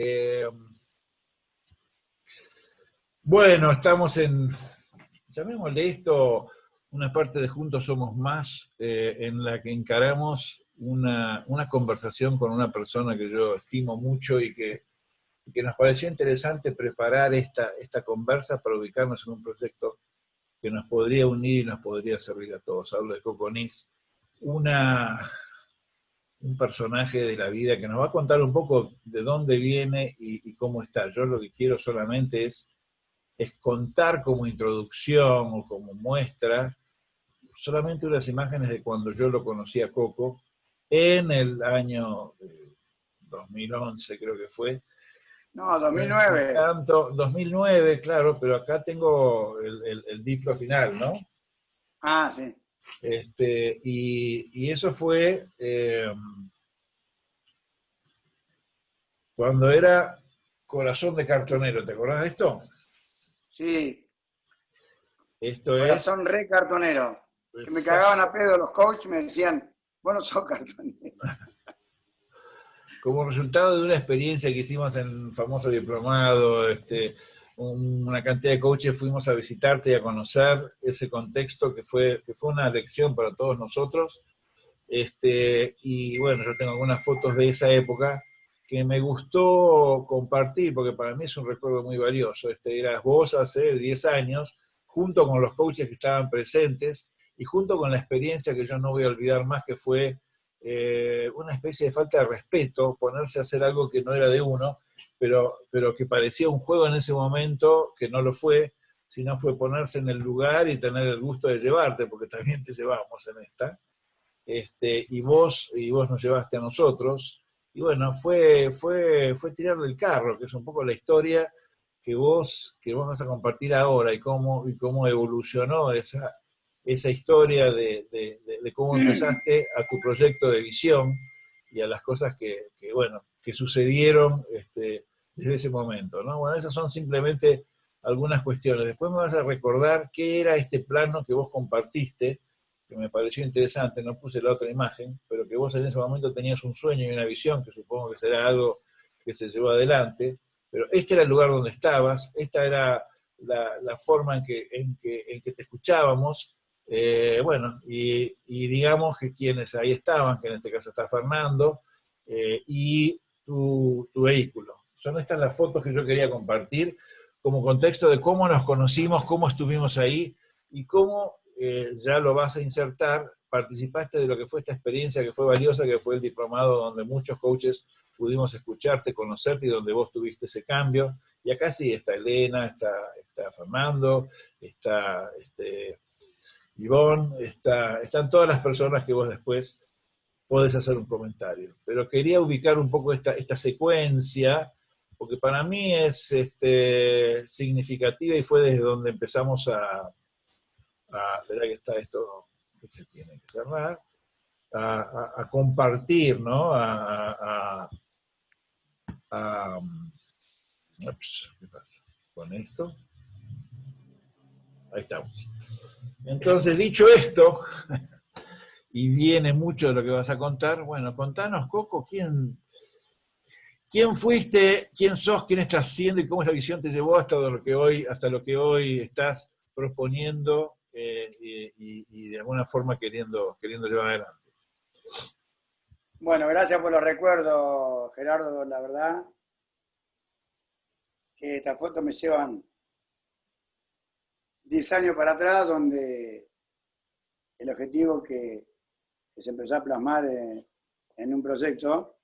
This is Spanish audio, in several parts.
Eh, bueno, estamos en, llamémosle esto, una parte de Juntos Somos Más, eh, en la que encaramos una, conversación con una persona que yo estimo mucho y que, que nos pareció interesante preparar esta, esta conversa para ubicarnos en un proyecto que nos podría unir y nos podría servir a todos. Hablo de Coconis, una, un personaje de la vida que nos va a contar un poco de dónde viene y, cómo está. Yo lo que quiero solamente es, es contar como introducción o como muestra solamente unas imágenes de cuando yo lo conocí a Coco en el año 2011 creo que fue. No, 2009. Tanto, 2009, claro, pero acá tengo el, el, diplo final, ¿no? Ah, sí. Este, y, eso fue eh, cuando era Corazón de Cartonero, ¿te acordás de esto? Sí. Esto Corazón re cartonero. Que me cagaban a pedo los coaches me decían, bueno, sos cartonero. Como resultado de una experiencia que hicimos en el famoso diplomado, este, una cantidad de coaches fuimos a visitarte y a conocer ese contexto que fue, que fue una lección para todos nosotros. Este, y bueno, yo tengo algunas fotos de esa época que me gustó compartir, porque para mí es un recuerdo muy valioso. Este, eras vos hace 10 años, junto con los coaches que estaban presentes, y junto con la experiencia que yo no voy a olvidar más, que fue eh, una especie de falta de respeto, ponerse a hacer algo que no era de uno, pero, pero que parecía un juego en ese momento, que no lo fue, sino fue ponerse en el lugar y tener el gusto de llevarte, porque también te llevamos en esta, este, y, vos, y vos nos llevaste a nosotros, y bueno, fue, fue, fue tirarle el carro, que es un poco la historia que vos, que vos vas a compartir ahora, y cómo, y cómo evolucionó esa, esa historia de, de, cómo empezaste a tu proyecto de visión y a las cosas que, que bueno, que sucedieron este, desde ese momento. ¿no? Bueno, esas son simplemente algunas cuestiones. Después me vas a recordar qué era este plano que vos compartiste, que me pareció interesante, no puse la otra imagen, pero que vos en ese momento tenías un sueño y una visión, que supongo que será algo que se llevó adelante, pero este era el lugar donde estabas, esta era la, forma en que, en, que, te escuchábamos, eh, bueno, y, digamos que quienes ahí estaban, que en este caso está Fernando, eh, y tu vehículo. Son estas las fotos que yo quería compartir como contexto de cómo nos conocimos, cómo estuvimos ahí y cómo eh, ya lo vas a insertar, participaste de lo que fue esta experiencia que fue valiosa, que fue el diplomado donde muchos coaches pudimos escucharte, conocerte y donde vos tuviste ese cambio. Y acá sí está Elena, está, está Fernando, está este, Ivonne, está, están todas las personas que vos después podés hacer un comentario. Pero quería ubicar un poco esta, esta secuencia porque para mí es este, significativa y fue desde donde empezamos a, a que está esto que se tiene que cerrar, a, compartir, ¿no? A, ¿Qué pasa? Con esto. Ahí estamos. Entonces, dicho esto, y viene mucho de lo que vas a contar, bueno, contanos, Coco, ¿quién, ¿Quién fuiste, quién sos, quién estás siendo y cómo esa visión te llevó hasta lo que hoy, hasta lo que hoy estás proponiendo eh, y, de alguna forma queriendo, queriendo llevar adelante? Bueno, gracias por los recuerdos, Gerardo, la verdad que estas fotos me llevan 10 años para atrás, donde el objetivo que, se empezó a plasmar en un proyecto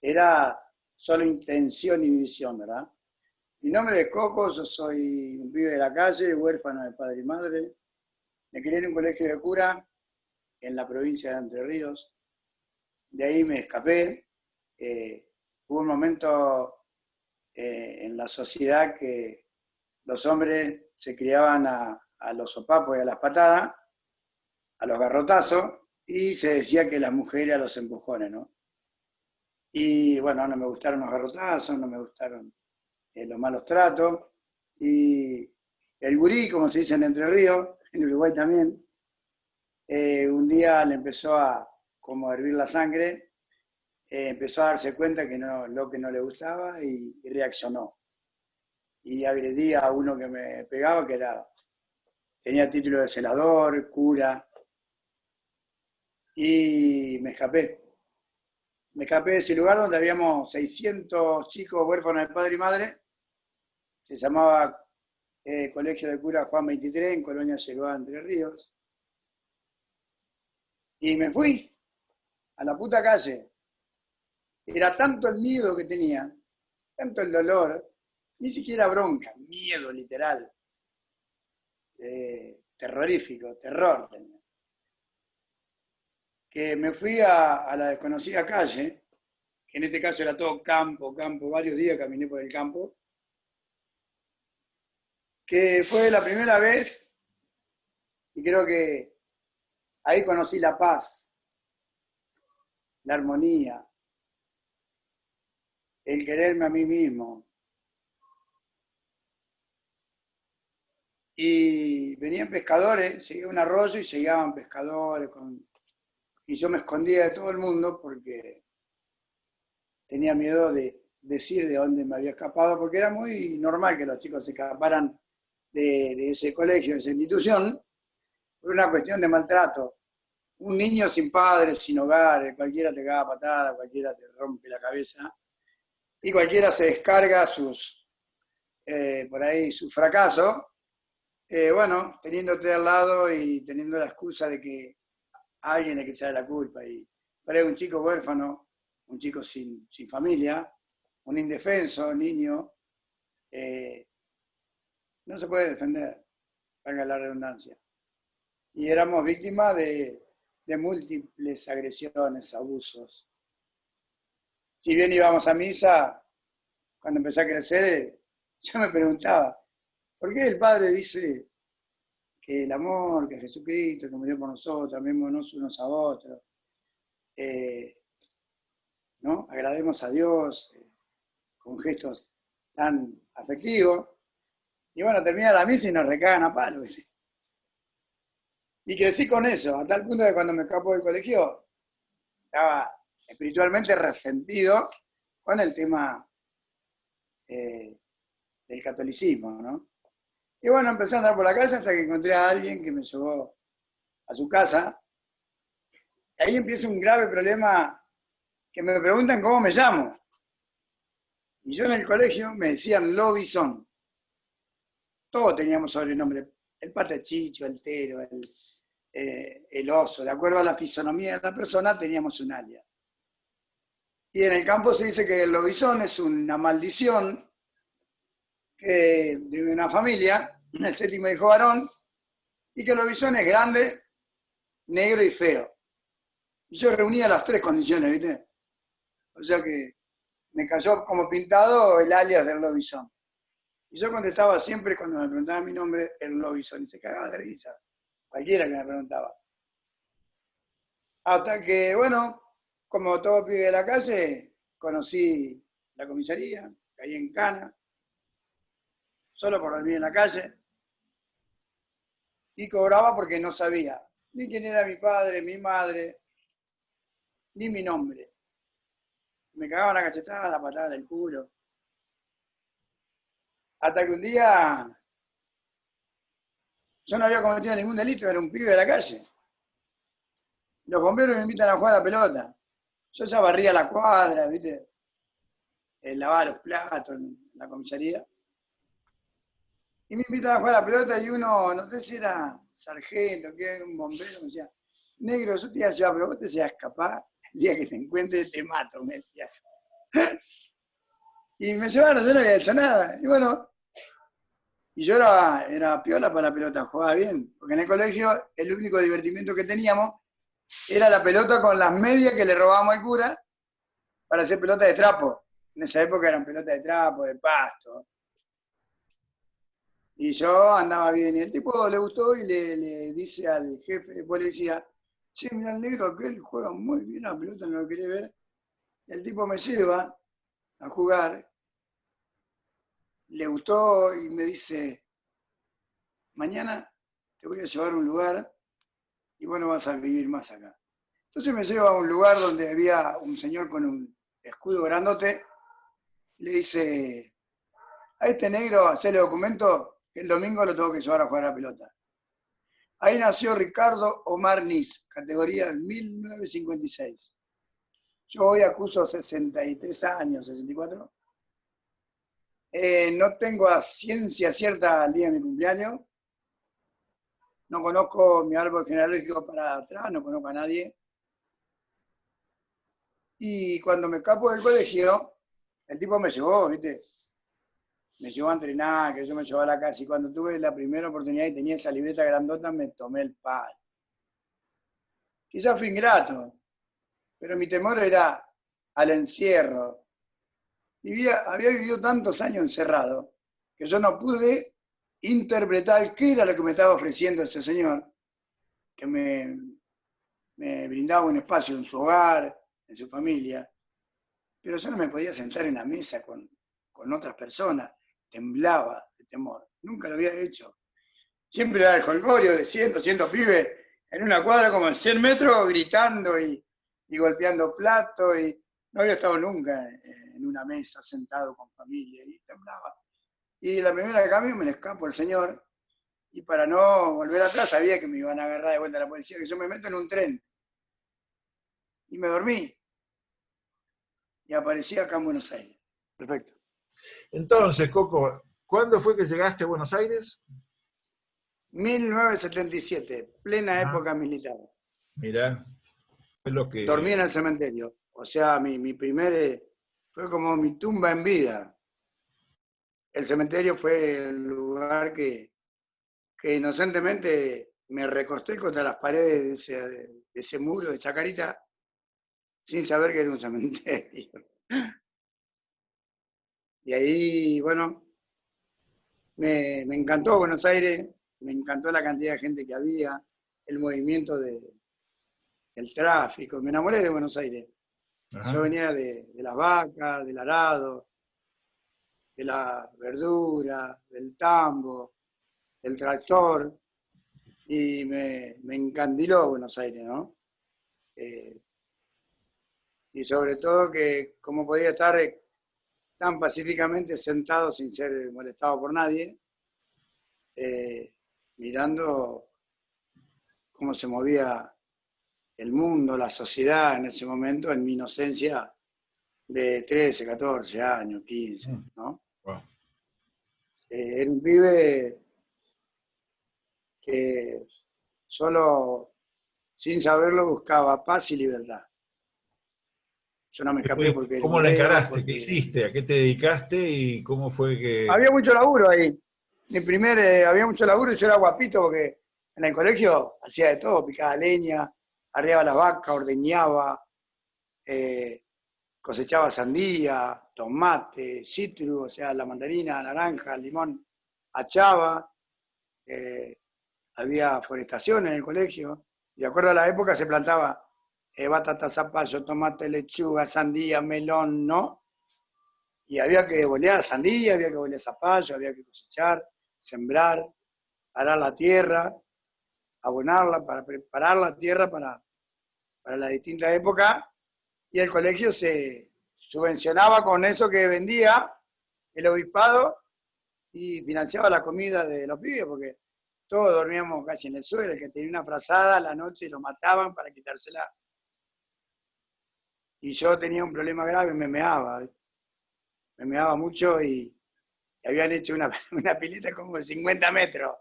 era solo intención y visión, ¿verdad? Mi nombre es Coco, yo soy un pibe de la calle, huérfano de padre y madre. Me crié en un colegio de cura en la provincia de Entre Ríos. De ahí me escapé. Eh, hubo un momento eh, en la sociedad que los hombres se criaban a, a los sopapos y a las patadas, a los garrotazos, y se decía que las mujeres a los empujones, ¿no? Y bueno, no me gustaron los garrotazos, no me gustaron eh, los malos tratos. Y el gurí, como se dice en Entre Ríos, en Uruguay también, eh, un día le empezó a como hervir la sangre eh, empezó a darse cuenta que no, lo que no le gustaba y, reaccionó. Y agredía a uno que me pegaba, que era, tenía título de celador, cura, y me escapé. Me escapé de ese lugar donde habíamos 600 chicos huérfanos de padre y madre. Se llamaba eh, Colegio de Cura Juan 23 en Colonia Yeguá, Entre Ríos. Y me fui a la puta calle. Era tanto el miedo que tenía, tanto el dolor, ni siquiera bronca, miedo literal. Eh, terrorífico, terror tenía. Que me fui a, la desconocida calle, que en este caso era todo campo, campo, varios días caminé por el campo, que fue la primera vez, y creo que ahí conocí la paz, la armonía, el quererme a mí mismo. Y venían pescadores, seguía un arroyo y se llegaban pescadores. Y yo me escondía de todo el mundo porque tenía miedo de decir de dónde me había escapado, porque era muy normal que los chicos se escaparan de, ese colegio, de esa institución, por una cuestión de maltrato. Un niño sin padres, sin hogar, cualquiera te caga patada, cualquiera te rompe la cabeza, y cualquiera se descarga sus, eh, por ahí, su fracaso, eh, bueno, teniéndote al lado y teniendo la excusa de que alguien le que echar la culpa. Y por un chico huérfano, un chico sin, familia, un indefenso niño, eh, no se puede defender, valga la redundancia. Y éramos víctimas de múltiples agresiones, abusos si bien íbamos a misa, cuando empecé a crecer, yo me preguntaba, ¿por qué el Padre dice que el amor, que Jesucristo, que murió por nosotros, amémonos unos a otros, eh, ¿no? Agrademos a Dios eh, con gestos tan afectivos. Y bueno, termina la misa y nos recagan a palo. Y crecí con eso, a tal punto que cuando me escapo del colegio, estaba espiritualmente resentido con el tema eh, del catolicismo, ¿no? Y bueno, empecé a andar por la casa hasta que encontré a alguien que me llevó a su casa. Ahí empieza un grave problema que me preguntan cómo me llamo. Y yo en el colegio me decían Lobison. Todos teníamos sobrenombre. El patachicho, el tero, el, eh, el oso. De acuerdo a la fisonomía de la persona teníamos un alias. Y en el campo se dice que el lobizón es una maldición de una familia, el séptimo hijo varón, y que el lobizón es grande, negro y feo. Y yo reunía las tres condiciones, ¿viste? O sea que me cayó como pintado el alias del lobizón. Y yo contestaba siempre cuando me preguntaban mi nombre, el lobizón, y se cagaba de risa. Cualquiera que me preguntaba. Hasta que, bueno, como todo pibe de la calle, conocí la comisaría, caí en cana, solo por dormir en la calle, y cobraba porque no sabía ni quién era mi padre, mi madre, ni mi nombre. Me cagaban la cachetada, la patada del culo. Hasta que un día yo no había cometido ningún delito, era un pibe de la calle. Los bomberos me invitan a jugar a la pelota. Yo ya barría la cuadra, ¿viste? Eh, lavaba los platos en la comisaría. Y me invitan a jugar a la pelota y uno, no sé si era sargento, que un bombero, me decía, negro, yo te iba a llevar, pero vos te seas capaz, el día que te encuentre te mato, me decía. y me llevaron, yo no había hecho nada. Y bueno, y yo era, era piola para la pelota, jugaba bien, porque en el colegio el único divertimento que teníamos era la pelota con las medias que le robábamos al cura para hacer pelota de trapo. En esa época eran pelotas de trapo, de pasto. Y yo andaba bien. Y el tipo le gustó y le, dice al jefe de policía, che, mira el negro aquel juega muy bien la pelota, no lo quería ver. el tipo me lleva a jugar. Le gustó y me dice, mañana te voy a llevar a un lugar y bueno, vas a vivir más acá. Entonces me lleva a un lugar donde había un señor con un escudo grandote, y le dice, a este negro, hacerle documento, el domingo lo tengo que llevar a jugar a la pelota. Ahí nació Ricardo Omar Nis, categoría 1956. Yo hoy acuso 63 años, 64. Eh, no tengo a ciencia cierta el día de mi cumpleaños. No conozco mi árbol genealógico para atrás, no conozco a nadie. Y cuando me escapo del colegio, el tipo me llevó, ¿viste? Me llevó a entrenar, que yo me llevó a la casa. Y cuando tuve la primera oportunidad y tenía esa libreta grandota, me tomé el palo. Quizás fui ingrato, pero mi temor era al encierro. Vivía, había vivido tantos años encerrado que yo no pude interpretar qué era lo que me estaba ofreciendo ese señor, que me, me brindaba un espacio en su hogar, en su familia, pero yo no me podía sentar en la mesa con, otras personas, temblaba de temor, nunca lo había hecho. Siempre era el jolgorio de 100, 200 pibes en una cuadra como en 100 metros gritando y, y golpeando platos y no había estado nunca en una mesa sentado con familia y temblaba. Y la primera cambio me le escapo al señor y para no volver atrás sabía que me iban a agarrar de vuelta a la policía, que yo me meto en un tren y me dormí. Y aparecí acá en Buenos Aires. Perfecto. Entonces, Coco, ¿cuándo fue que llegaste a Buenos Aires? 1977, plena ah. época militar. Mirá, es lo que... Dormí en el cementerio. O sea, mi, mi primer... Eh, fue como mi tumba en vida. El cementerio fue el lugar que, que inocentemente me recosté contra las paredes de ese, de ese muro de Chacarita sin saber que era un cementerio. Y ahí, bueno, me, encantó Buenos Aires, me encantó la cantidad de gente que había, el movimiento de, del tráfico, me enamoré de Buenos Aires. Yo venía de, las vacas, del arado, de la verdura, del tambo, del tractor, y me, me encandiló Buenos Aires, ¿no? Eh, y sobre todo que como podía estar eh, tan pacíficamente sentado sin ser molestado por nadie, eh, mirando cómo se movía el mundo, la sociedad en ese momento, en mi inocencia de 13, 14 años, 15, mm. ¿no? Eh, era un pibe que solo, sin saberlo, buscaba paz y libertad. Yo no me escapé porque... ¿Cómo lo encaraste? ¿Qué hiciste? ¿A qué te dedicaste? ¿Y cómo fue que...? Había mucho laburo ahí. Mi primer, eh, había mucho laburo y yo era guapito porque en el colegio hacía de todo, picaba leña, arriaba las vacas, ordeñaba, eh, cosechaba sandía, tomate, citru, o sea, la mandarina, naranja, limón, achaba, eh, había forestación en el colegio, y de acuerdo a la época se plantaba eh, batata, zapallo, tomate, lechuga, sandía, melón, ¿no? Y había que bolear sandía, había que bolear zapallo, había que cosechar, sembrar, arar la tierra, abonarla, para preparar la tierra para, para la distinta época, y el colegio se subvencionaba con eso que vendía el obispado y financiaba la comida de los pibes, porque todos dormíamos casi en el suelo, el que tenía una frazada a la noche lo mataban para quitársela y yo tenía un problema grave, me meaba, me meaba mucho y, habían hecho una, una, pileta como de 50 metros.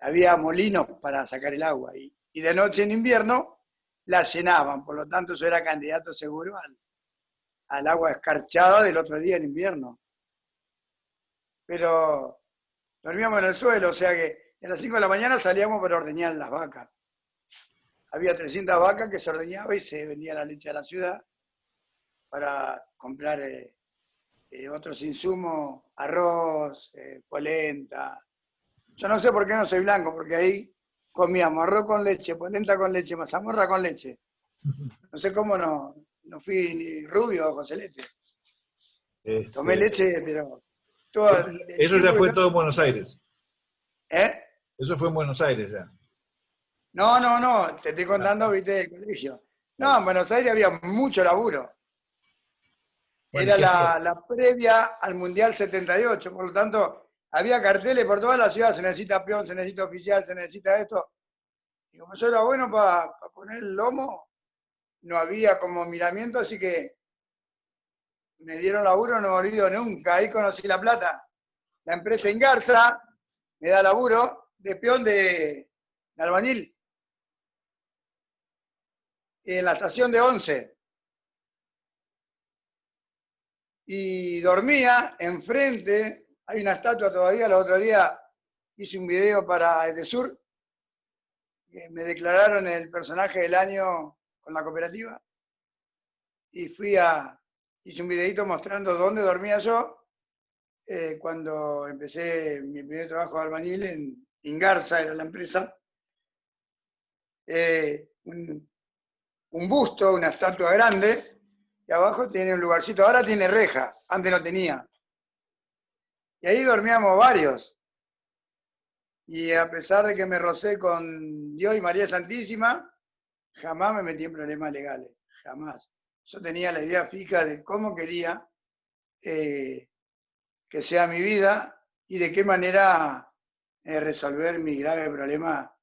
Había molinos para sacar el agua y, de noche en invierno la llenaban, por lo tanto yo era candidato seguro al, al agua escarchada del otro día en invierno. Pero dormíamos en el suelo, o sea que a las 5 de la mañana salíamos para ordeñar las vacas había 300 vacas que se ordeñaba y se vendía la leche a la ciudad para comprar eh, eh, otros insumos, arroz, eh, polenta. Yo no sé por qué no soy blanco, porque ahí comíamos arroz con leche, polenta con leche, mazamorra con leche. No sé cómo no, no fui ni rubio o Celeste. Este, Tomé leche, pero... eso ya fue todo en Buenos Aires. ¿Eh? Eso fue en Buenos Aires ya. No, no, no, te estoy contando, viste, del colegio. No, en Buenos Aires había mucho laburo. Era la, la, previa al Mundial 78, por lo tanto, había carteles por toda la ciudad, se necesita peón, se necesita oficial, se necesita esto. Y como yo era bueno para poner el lomo, no había como miramiento, así que me dieron laburo, no me olvido nunca. Ahí conocí La Plata. La empresa Ingarza me da laburo de peón de, de albañil en la estación de Once. Y dormía enfrente, hay una estatua todavía, el otro día hice un video para Edesur, que me declararon el personaje del año con la cooperativa, y fui a, hice un videito mostrando dónde dormía yo, eh, cuando empecé mi primer trabajo de albañil en Ingarza, era la empresa, eh, busto, una estatua grande, y abajo tiene un lugarcito. Ahora tiene reja, antes no tenía. Y ahí dormíamos varios. Y a pesar de que me rocé con Dios y María Santísima, jamás me metí en problemas legales, jamás. Yo tenía la idea fija de cómo quería eh, que sea mi vida y de qué manera eh, resolver mi grave problema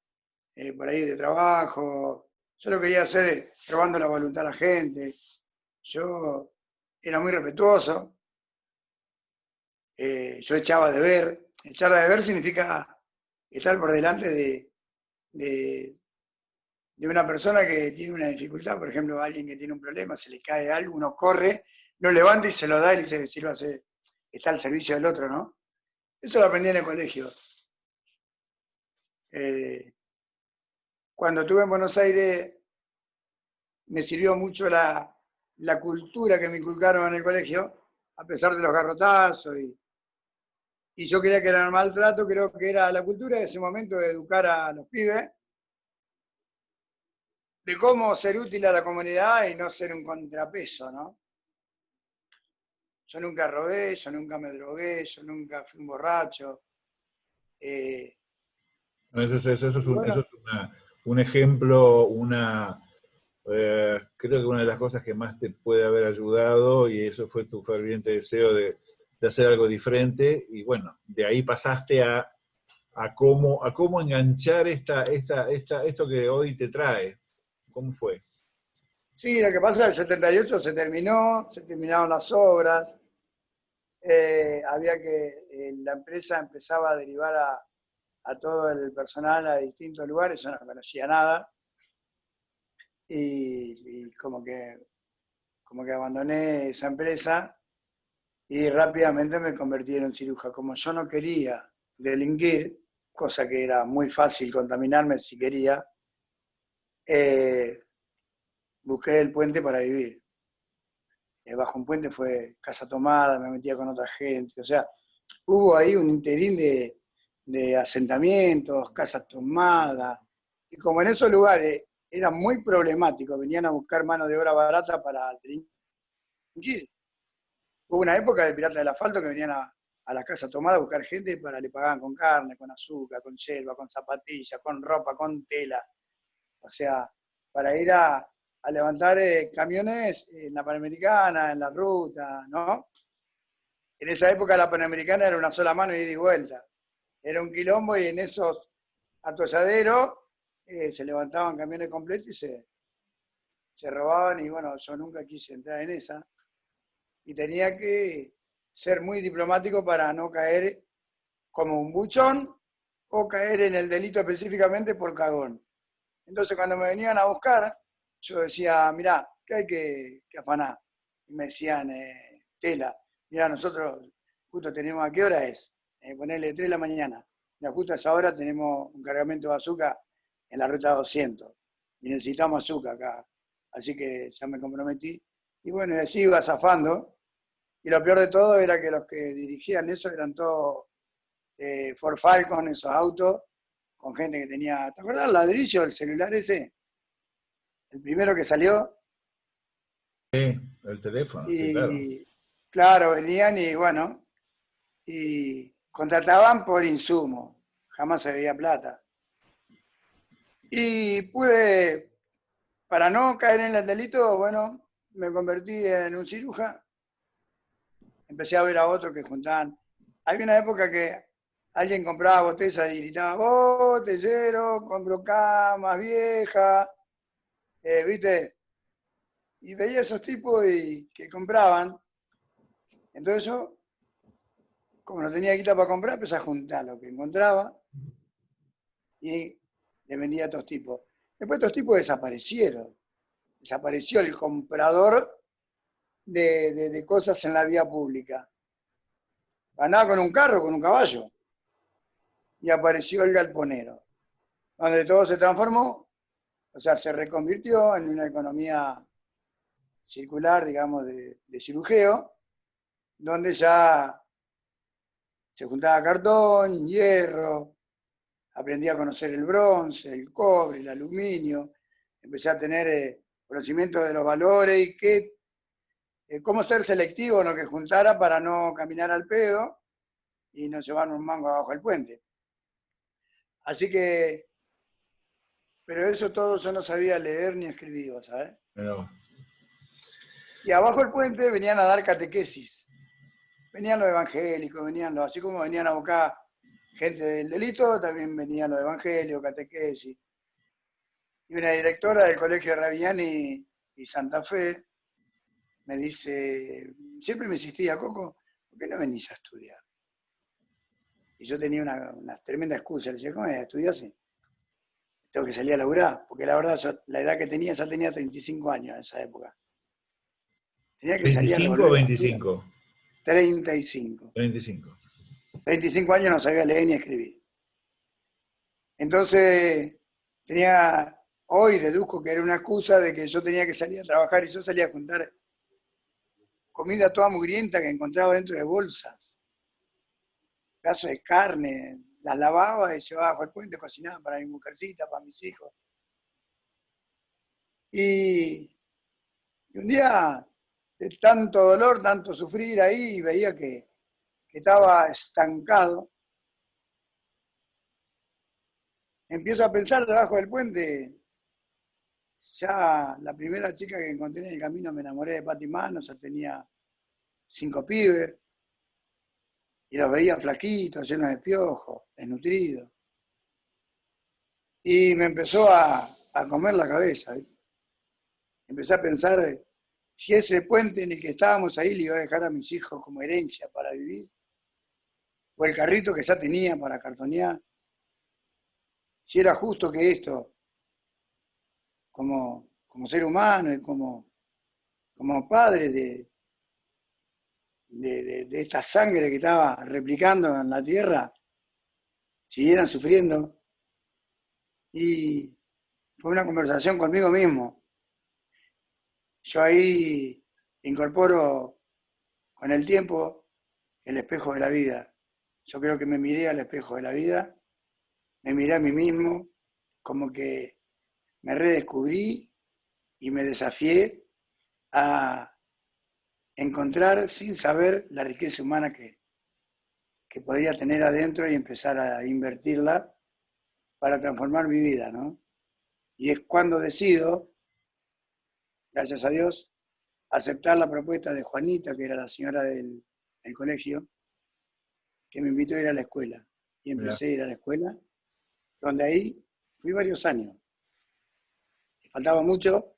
eh, por ahí de trabajo, yo lo quería hacer robando la voluntad a la gente. Yo era muy respetuoso. Eh, yo echaba de ver. Echar de ver significa estar por delante de, de, una persona que tiene una dificultad, por ejemplo, alguien que tiene un problema, se le cae algo, uno corre, lo levanta y se lo da y dice, hace está al servicio del otro, ¿no? Eso lo aprendí en el colegio. Eh, cuando estuve en Buenos Aires me sirvió mucho la, cultura que me inculcaron en el colegio, a pesar de los garrotazos y, y yo creía que era el maltrato, creo que era la cultura de ese momento de educar a los pibes, de cómo ser útil a la comunidad y no ser un contrapeso, ¿no? Yo nunca robé, yo nunca me drogué, yo nunca fui un borracho. Eh, eso, es, una, un ejemplo, una, eh, creo que una de las cosas que más te puede haber ayudado, y eso fue tu ferviente deseo de, hacer algo diferente, y bueno, de ahí pasaste a, a, cómo, a cómo enganchar esta, esta, esta, esto que hoy te trae. ¿Cómo fue? Sí, lo que pasa es que el 78 se terminó, se terminaron las obras, eh, había que, eh, la empresa empezaba a derivar a, a todo el personal a distintos lugares, yo no conocía nada, y, como, que, como que abandoné esa empresa y rápidamente me convertí en un. Como yo no quería delinquir, cosa que era muy fácil contaminarme si quería, eh, busqué el puente para vivir. Eh, bajo un puente fue casa tomada, me metía con otra gente, o sea, hubo ahí un interín de, de asentamientos, casas tomadas, y como en esos lugares era muy problemático, venían a buscar mano de obra barata para delinquir. Hubo una época de piratas del asfalto que venían a, la casa tomada a buscar gente para le pagaban con carne, con azúcar, con selva, con zapatillas, con ropa, con tela. O sea, para ir a, levantar eh, camiones en la Panamericana, en la ruta, ¿no? En esa época la Panamericana era una sola mano y ida y vuelta era un quilombo y en esos atolladeros eh, se levantaban camiones completos y se, se robaban y bueno, yo nunca quise entrar en esa. Y tenía que ser muy diplomático para no caer como un buchón o caer en el delito específicamente por cagón. Entonces cuando me venían a buscar, yo decía, mirá, ¿qué hay que, afanar? Y me decían, eh, tela, mirá, nosotros justo tenemos, ¿a qué hora es? Eh, ponerle 3 de la mañana. Y justo a esa hora tenemos un cargamento de azúcar en la ruta 200. Y necesitamos azúcar acá. Así que ya me comprometí. Y bueno, y así iba zafando. Y lo peor de todo era que los que dirigían eso eran todos eh, Ford Falcon, esos autos, con gente que tenía. ¿Te acuerdas el ladrillo del celular ese? El primero que salió. Sí, el teléfono. Y, claro. claro, venían y bueno, y contrataban por insumo, jamás veía plata. Y pude para no caer en el delito, bueno, me convertí en un ciruja. Empecé a ver a otros que juntaban. Hay una época que alguien compraba botellas y gritaba, botellero, compro camas viejas, eh, ¿viste? Y veía esos tipos y, que compraban. Entonces yo, como no tenía guita para comprar, empecé a juntar lo que encontraba y le vendía a estos tipos. Después estos tipos desaparecieron. Desapareció el comprador de, cosas en la vía pública. Andaba con un carro, con un caballo. Y apareció el galponero, donde todo se transformó, o sea, se reconvirtió en una economía circular, digamos, de, de donde ya se juntaba cartón, hierro, aprendí a conocer el bronce, el cobre, el aluminio, empecé a tener eh, conocimiento de los valores y qué, eh, cómo ser selectivo en lo que juntara para no caminar al pedo y no llevar un mango abajo del puente. Así que, pero eso todo yo no sabía leer ni escribir, ¿sabes? Y abajo del puente venían a dar catequesis. Venían los evangélicos, venían los, así como venían a buscar gente del delito, también venían los evangelios, catequesis. Y una directora del colegio Raviani y Santa Fe me dice, siempre me insistía, Coco, ¿por qué no venís a estudiar? Y yo tenía una, tremenda excusa, le decía, ¿cómo es? ¿Estudias? Tengo que salir a laburar, porque la verdad, la edad que tenía, ya tenía 35 años en esa época. Tenía que ¿25 o 25? 35. 35. 25 años no sabía leer ni escribir. Entonces, tenía, hoy deduzco que era una excusa de que yo tenía que salir a trabajar y yo salía a juntar comida toda mugrienta que encontraba dentro de bolsas, pedazos de carne, las lavaba y llevaba bajo el puente, cocinaba para mi mujercita, para mis hijos. Y, y un día, de tanto dolor, tanto sufrir ahí, veía que estaba estancado, empiezo a pensar debajo del puente, ya la primera chica que encontré en el camino me enamoré de Pati Manos, ya tenía cinco pibes, y los veía flaquitos, llenos de piojos, desnutridos. Y me empezó a, comer la cabeza. Empecé a pensar si ese puente en el que estábamos ahí le iba a dejar a mis hijos como herencia para vivir, o el carrito que ya tenía para cartonear, si era justo que esto, como, como ser humano y como, como padre de, de, de, esta sangre que estaba replicando en la tierra, siguieran sufriendo. Y fue una conversación conmigo mismo. Yo ahí incorporo con el tiempo el espejo de la vida. Yo creo que me miré al espejo de la vida, me miré a mí mismo, como que me redescubrí y me desafié a encontrar sin saber la riqueza humana que, que podría tener adentro y empezar a invertirla para transformar mi vida, ¿no? Y es cuando decido, gracias a Dios, aceptar la propuesta de Juanita, que era la señora del, del colegio, que me invitó a ir a la escuela. Y empecé a ir a la escuela, donde ahí fui varios años. Me faltaba mucho.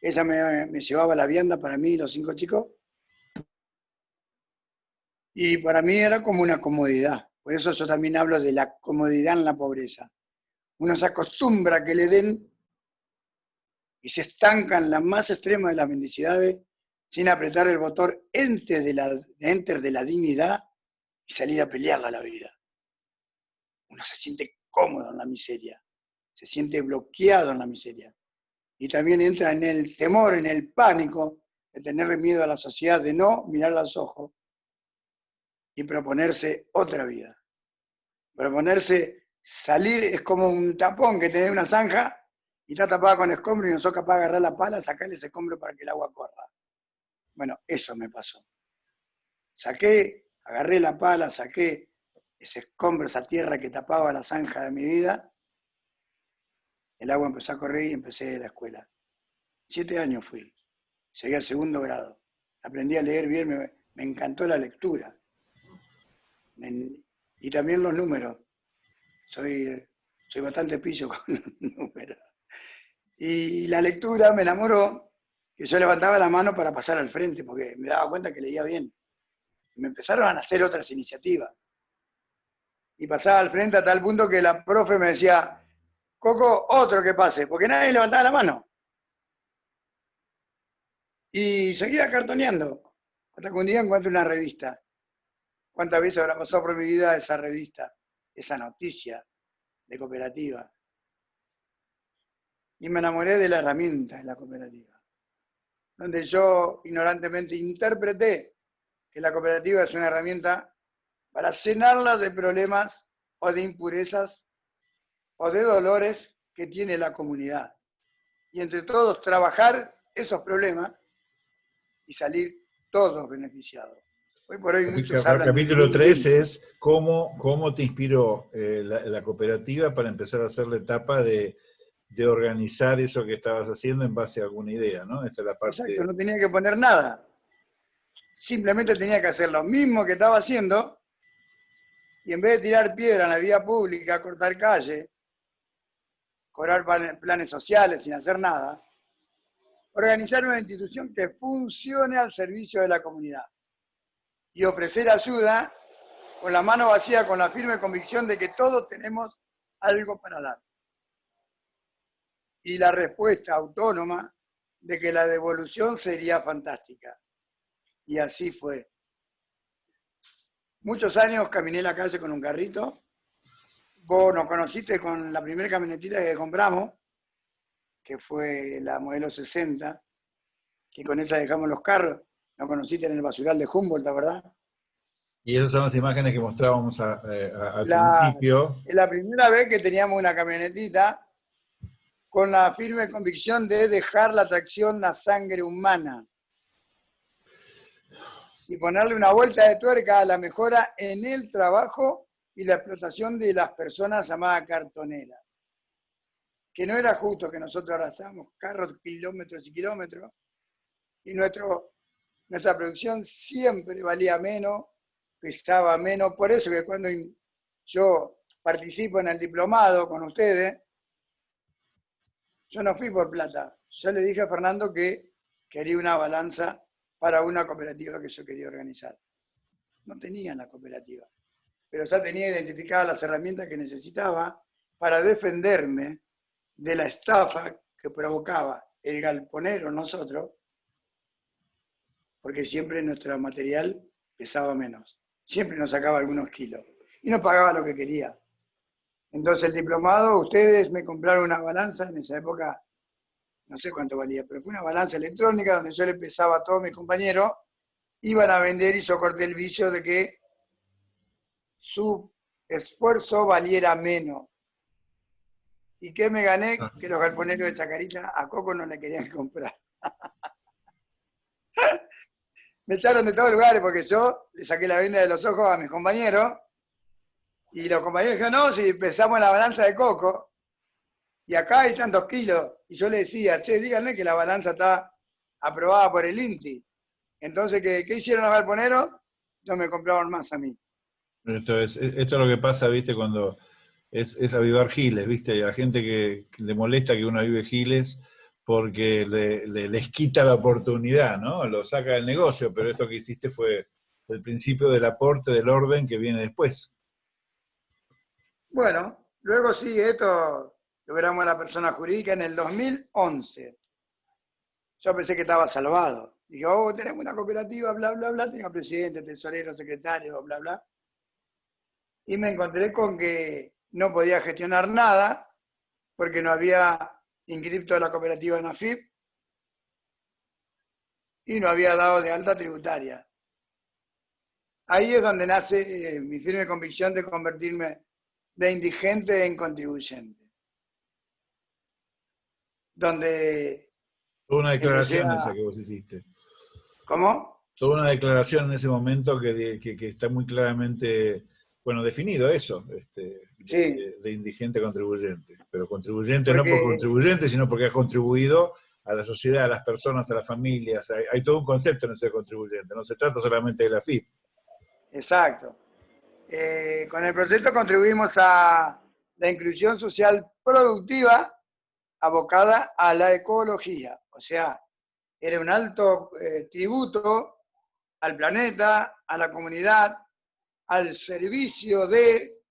Ella me, llevaba la vianda para mí y los cinco chicos. Y para mí era como una comodidad. Por eso yo también hablo de la comodidad en la pobreza. Uno se acostumbra a que le den y se estanca en la más extrema de las mendicidades sin apretar el botón enter de la, enter de la dignidad y salir a pelearla la vida. Uno se siente cómodo en la miseria, se siente bloqueado en la miseria. Y también entra en el temor, en el pánico de tener miedo a la sociedad, de no mirar a los ojos y proponerse otra vida. Proponerse salir es como un tapón que tiene una zanja y está tapada con escombro y no sos capaz de agarrar la pala, sacarle ese escombro para que el agua corra. Bueno, eso me pasó. Saqué agarré la pala, saqué ese escombro, esa tierra que tapaba la zanja de mi vida, el agua empezó a correr y empecé la escuela. Siete años fui, llegué al segundo grado, aprendí a leer bien, me, encantó la lectura. y también los números. Soy, soy bastante pillo con los números. Y la lectura me enamoró, que yo levantaba la mano para pasar al frente, porque me daba cuenta que leía bien. me empezaron a hacer otras iniciativas. Y pasaba al frente a tal punto que la profe me decía, Coco, otro que pase, porque nadie levantaba la mano. Y seguía cartoneando, hasta que un día encuentro una revista. ¿Cuántas veces habrá pasado por mi vida esa revista, esa noticia de cooperativa? Y me enamoré de la herramienta de la cooperativa, donde yo ignorantemente interpreté que la cooperativa es una herramienta para cenarla de problemas o de impurezas o de dolores que tiene la comunidad. Y entre todos trabajar esos problemas y salir todos beneficiados. Hoy por hoy muchos El capítulo 3 es cómo, cómo te inspiró eh, la, cooperativa para empezar a hacer la etapa de, organizar eso que estabas haciendo en base a alguna idea, ¿no? Esta es la parte... Exacto, no tenía que poner nada. Simplemente tenía que hacer lo mismo que estaba haciendo y en vez de tirar piedra en la vía pública, cortar calle, cobrar planes sociales sin hacer nada, organizar una institución que funcione al servicio de la comunidad y ofrecer ayuda con la mano vacía, con la firme convicción de que todos tenemos algo para dar. Y la respuesta autónoma de que la devolución sería fantástica. Y así fue. Muchos años caminé la calle con un carrito Vos nos conociste con la primera camionetita que compramos, que fue la modelo 60, que con esa dejamos los carros. Nos conociste en el basural de Humboldt, ¿verdad? Y esas son las imágenes que mostrábamos eh, al principio. La primera vez que teníamos una camionetita con la firme convicción de dejar la tracción a sangre humana y ponerle una vuelta de tuerca a la mejora en el trabajo y la explotación de las personas llamadas cartoneras. Que no era justo que nosotros arrastramos carros kilómetros y kilómetros y nuestro, nuestra producción siempre valía menos, pesaba menos. Por eso que cuando yo participo en el diplomado con ustedes, yo no fui por plata. Yo le dije a Fernando que quería una balanza para una cooperativa que yo quería organizar. No tenía la cooperativa pero ya tenía identificadas las herramientas que necesitaba para defenderme de la estafa que provocaba el galponero nosotros, porque siempre nuestro material pesaba menos, siempre nos sacaba algunos kilos y no pagaba lo que quería. Entonces el diplomado, ustedes me compraron una balanza, en esa época no sé cuánto valía, pero fue una balanza electrónica donde yo le pesaba a todos mis compañeros, iban a vender y yo corté el vicio de que su esfuerzo valiera menos. ¿Y qué me gané? Ah. Que los galponeros de Chacarita a Coco no le querían comprar. me echaron de todos lugares porque yo le saqué la venda de los ojos a mis compañeros y los compañeros dijeron, no, si empezamos la balanza de Coco y acá hay tantos kilos. Y yo le decía, che, díganle que la balanza está aprobada por el INTI. Entonces, ¿qué, qué hicieron los galponeros? No me compraron más a mí. Esto es, esto es lo que pasa, viste, cuando es, es avivar giles, viste, y a la gente que, le molesta que uno avive giles porque le, les quita la oportunidad, ¿no? Lo saca del negocio, pero esto que hiciste fue el principio del aporte del orden que viene después. Bueno, luego sí, esto logramos la persona jurídica en el 2011. Yo pensé que estaba salvado. Dije, oh, tenemos una cooperativa, bla, bla, bla, tengo presidente, tesorero, secretario, bla, bla y me encontré con que no podía gestionar nada porque no había inscripto la cooperativa en AFIP y no había dado de alta tributaria. Ahí es donde nace eh, mi firme convicción de convertirme de indigente en contribuyente. Donde... Toda una declaración esa que vos hiciste. ¿Cómo? Toda una declaración en ese momento que, que está muy claramente bueno, definido eso, este, de, indigente contribuyente. Pero contribuyente no por contribuyente, sino porque ha contribuido a la sociedad, a las personas, a las familias. Hay, todo un concepto en ese contribuyente, no se trata solamente de la FIP. Exacto. Eh, con el proyecto contribuimos a la inclusión social productiva abocada a la ecología. O sea, era un alto eh, tributo al planeta, a la comunidad, al servicio de,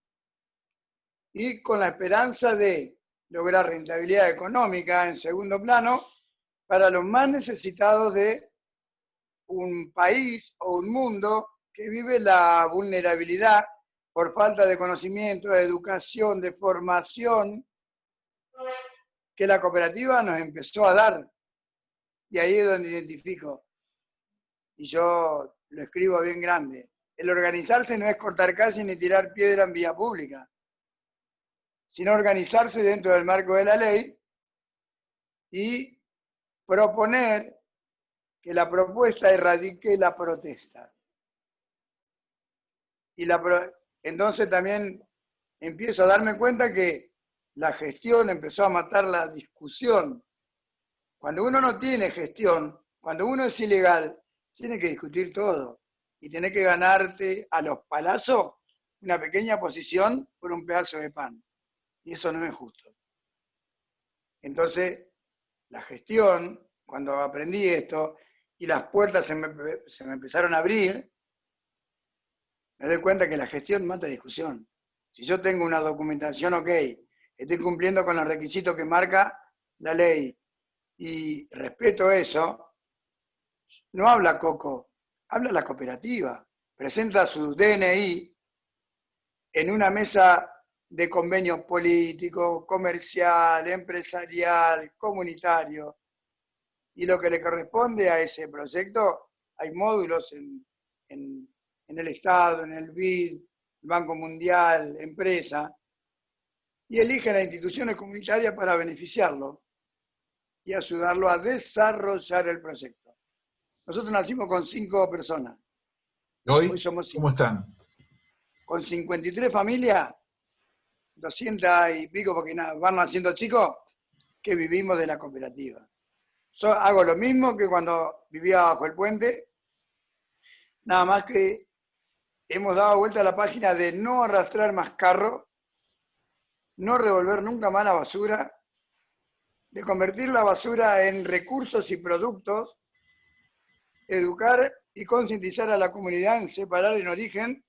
y con la esperanza de lograr rentabilidad económica en segundo plano para los más necesitados de un país o un mundo que vive la vulnerabilidad por falta de conocimiento, de educación, de formación, que la cooperativa nos empezó a dar. Y ahí es donde identifico. Y yo lo escribo bien grande. El organizarse no es cortar calles ni tirar piedra en vía pública, sino organizarse dentro del marco de la ley y proponer que la propuesta erradique la protesta. Y la, entonces también empiezo a darme cuenta que la gestión empezó a matar la discusión. Cuando uno no tiene gestión, cuando uno es ilegal, tiene que discutir todo y tiene que ganarte a los palazos una pequeña posición por un pedazo de pan. Y eso no es justo. Entonces, la gestión, cuando aprendí esto y las puertas se me, se me empezaron a abrir, me doy cuenta que la gestión mata discusión. Si yo tengo una documentación, ok, estoy cumpliendo con los requisitos que marca la ley y respeto eso, no habla Coco, habla la cooperativa. Presenta su DNI en una mesa de convenio político, comercial, empresarial, comunitario. Y lo que le corresponde a ese proyecto, hay módulos en, en el Estado, en el BID, el Banco Mundial, empresa, y elige las instituciones comunitarias para beneficiarlo y ayudarlo a desarrollar el proyecto. Nosotros nacimos con cinco personas. ¿Hoy, somos ¿Cómo están? Con 53 familias, 200 y pico, porque van naciendo chicos, que vivimos de la cooperativa. Yo hago lo mismo que cuando vivía bajo el puente, nada más que hemos dado vuelta a la página de no arrastrar más carro, no revolver nunca más la basura, de convertir la basura en recursos y productos educar y concientizar a la comunidad en separar en origen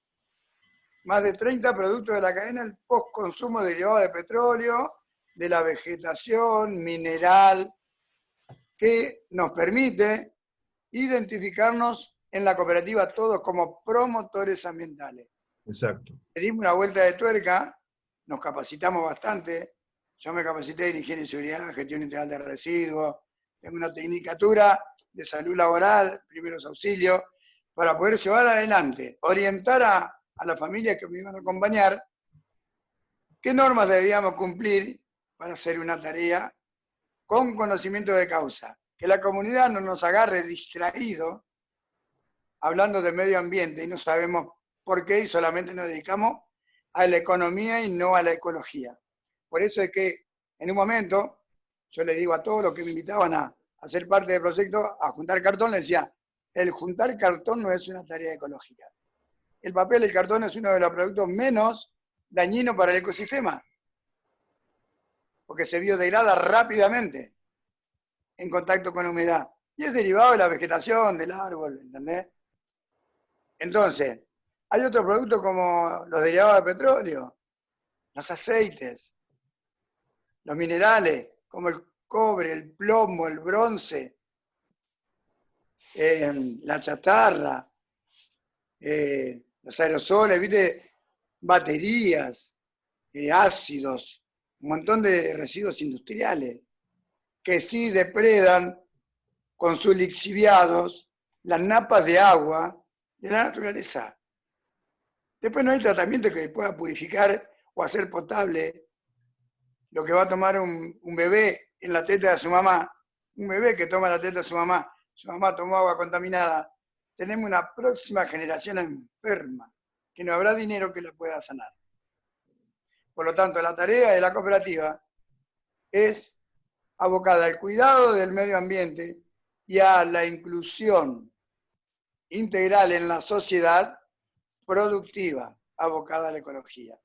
más de 30 productos de la cadena del post-consumo derivado de petróleo, de la vegetación, mineral, que nos permite identificarnos en la cooperativa todos como promotores ambientales. Exacto. Pedimos una vuelta de tuerca, nos capacitamos bastante. Yo me capacité en higiene y seguridad, gestión integral de residuos, tengo una tecnicatura de salud laboral, primeros auxilios, para poder llevar adelante, orientar a, a la familia que me iban a acompañar, qué normas debíamos cumplir para hacer una tarea con conocimiento de causa. Que la comunidad no nos agarre distraído hablando de medio ambiente y no sabemos por qué y solamente nos dedicamos a la economía y no a la ecología. Por eso es que en un momento yo le digo a todos los que me invitaban a, a ser parte del proyecto, a juntar cartón, le decía, el juntar cartón no es una tarea ecológica. El papel el cartón es uno de los productos menos dañinos para el ecosistema, porque se biodegrada rápidamente en contacto con la humedad. Y es derivado de la vegetación, del árbol, ¿entendés? Entonces, hay otros productos como los derivados de petróleo, los aceites, los minerales, como el cobre, el plomo, el bronce, eh, la chatarra, eh, los aerosoles, ¿viste? baterías, eh, ácidos, un montón de residuos industriales que sí depredan con sus lixiviados las napas de agua de la naturaleza. Después no hay tratamiento que pueda purificar o hacer potable lo que va a tomar un bebé en la teta de su mamá, un bebé que toma la teta de su mamá, su mamá tomó agua contaminada, tenemos una próxima generación enferma, que no habrá dinero que la pueda sanar. Por lo tanto, la tarea de la cooperativa es abocada al cuidado del medio ambiente y a la inclusión integral en la sociedad productiva, abocada a la ecología.